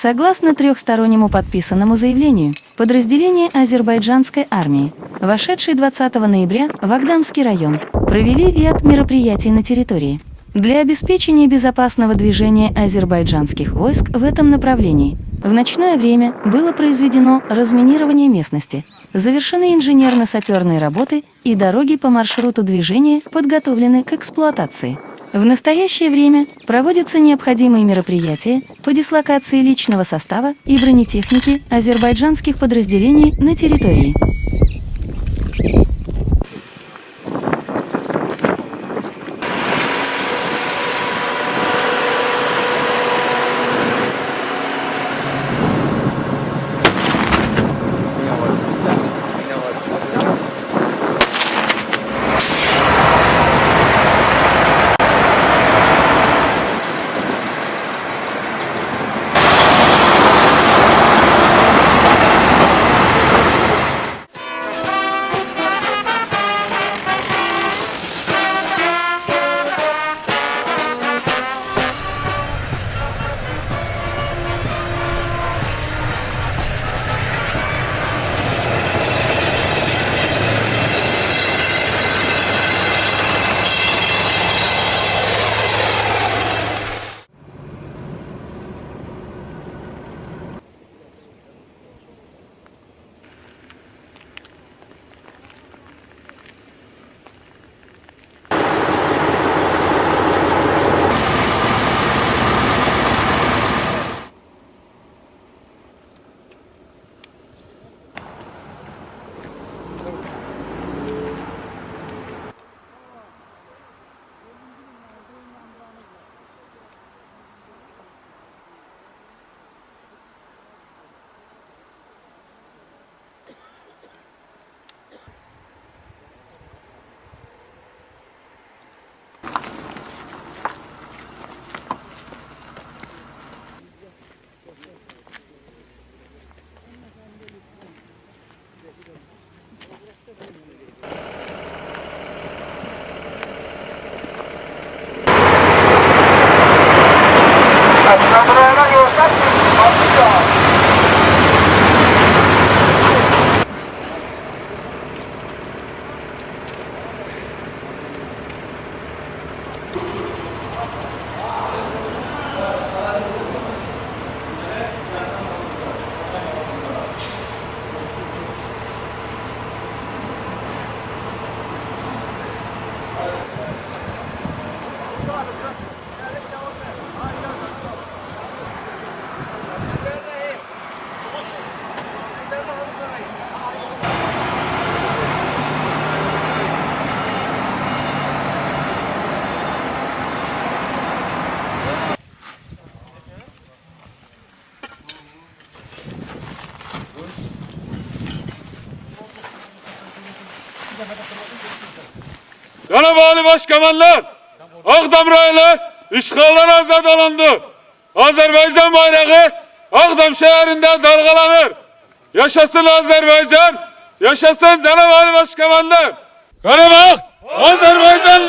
Согласно трехстороннему подписанному заявлению, подразделения азербайджанской армии, вошедшие 20 ноября в Агдамский район, провели ряд мероприятий на территории. Для обеспечения безопасного движения азербайджанских войск в этом направлении в ночное время было произведено разминирование местности, завершены инженерно-саперные работы и дороги по маршруту движения подготовлены к эксплуатации. В настоящее время проводятся необходимые мероприятия по дислокации личного состава и бронетехники азербайджанских подразделений на территории. Thank you. Cenab-ı Başkemenler Akdam raylı işgalden azad alındı. Azerbaycan bayrağı Akdam şehrinde dalgalanır. Yaşasın Azerbaycan, yaşasın Cenab-ı Başkemenler. Karabağ Azerbaycan